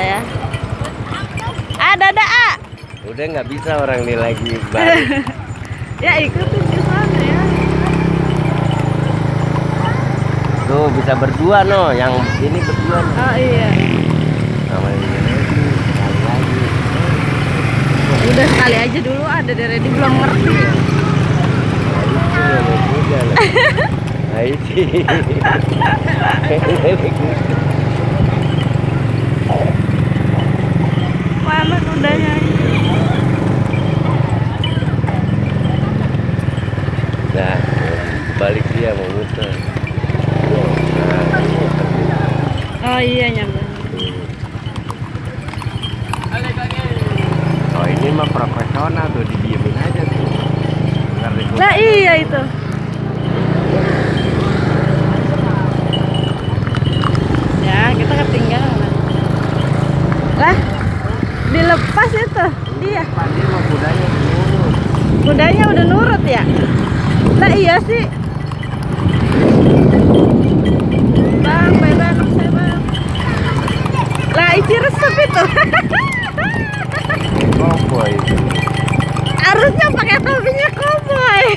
lah ya. Ah dada ah udah nggak bisa orang ini lagi ya ikutin di sana ya. Tuh bisa berdua no. Yang ini berdua no. oh iya. Sama ini sekali lagi. Udah sekali aja dulu ada dari di belum ngerti. Nah itu. Nah, balik dia mau muter. Nah, oh iya nyampe Oh ini mah profesional tuh didiemin aja tuh. Nah iya itu. Ya kita ketinggalan. Lah dilepas itu. Iya. Dia mah kudanya nurut. kudanya udah nurut ya lah iya sih. Bang bebek saya bang lah isi resep itu. Oh boy harusnya pakai topinya koboi